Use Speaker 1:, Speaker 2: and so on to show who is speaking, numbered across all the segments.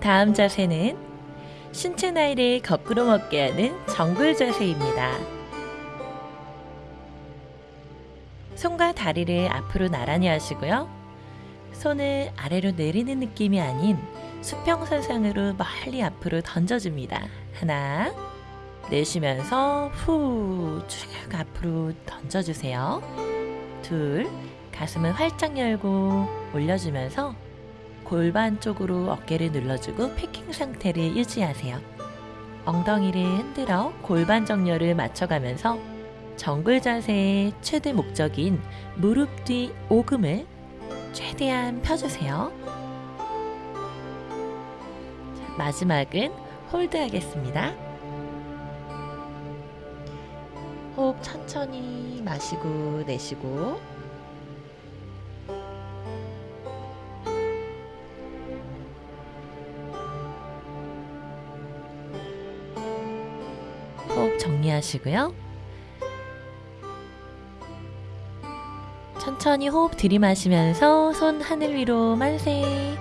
Speaker 1: 다음 자세는 신체 나이를 거꾸로 먹게 하는 정글 자세입니다. 손과 다리를 앞으로 나란히 하시고요. 손을 아래로 내리는 느낌이 아닌 수평선상으로 멀리 앞으로 던져줍니다. 하나, 내쉬면서 후 쭉 앞으로 던져주세요. 둘, 가슴을 활짝 열고 올려주면서 골반 쪽으로 어깨를 눌러주고 packing 상태를 유지하세요. 엉덩이를 흔들어 골반 정렬을 맞춰가면서 전굴 자세의 최대 목적인 무릎 뒤 오금을 최대한 펴주세요. 마지막은 hold 하겠습니다. 호흡 천천히 마시고 내쉬고 정리하시고요. 천천히 호흡 들이마시면서 손 하늘 위로 만세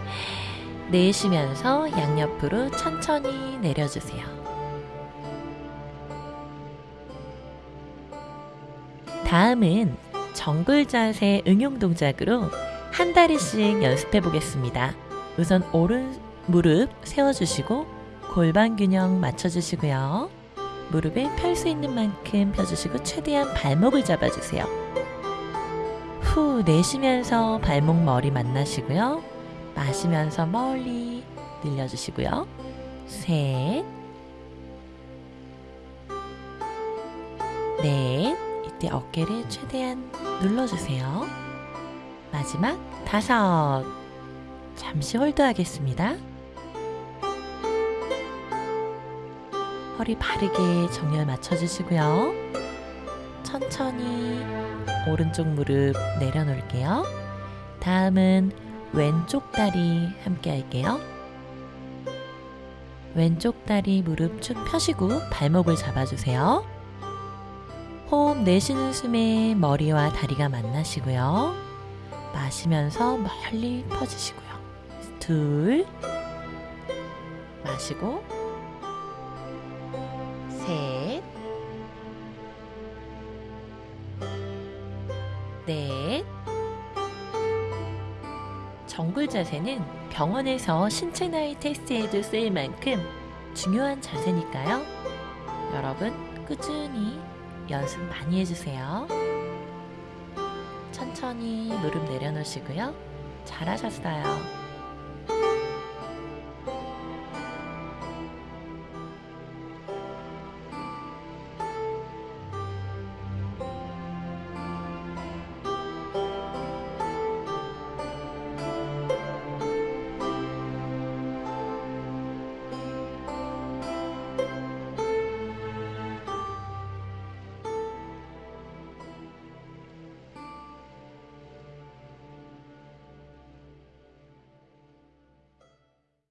Speaker 1: 내쉬면서 양옆으로 천천히 내려주세요. 다음은 정글 자세 응용 동작으로 한 다리씩 연습해 보겠습니다. 우선 오른 무릎 세워주시고 골반 균형 맞춰주시고요. 무릎을 펼수 있는 만큼 펴주시고 최대한 발목을 잡아주세요. 후 내쉬면서 발목 머리 만나시고요. 마시면서 멀리 늘려주시고요. 셋, 넷, 이때 어깨를 최대한 눌러주세요. 마지막 다섯, 잠시 홀드하겠습니다. 허리 바르게 정렬 맞춰주시고요. 천천히 오른쪽 무릎 내려놓을게요. 다음은 왼쪽 다리 함께 할게요. 왼쪽 다리 무릎 쭉 펴시고 발목을 잡아주세요. 호흡 내쉬는 숨에 머리와 다리가 만나시고요. 마시면서 멀리 퍼지시고요. 둘, 마시고, 넷, 정글 자세는 병원에서 신체 나이 테스트에도 쓰일 만큼 중요한 자세니까요. 여러분 꾸준히 연습 많이 해주세요. 천천히 무릎 내려놓으시고요. 잘하셨어요.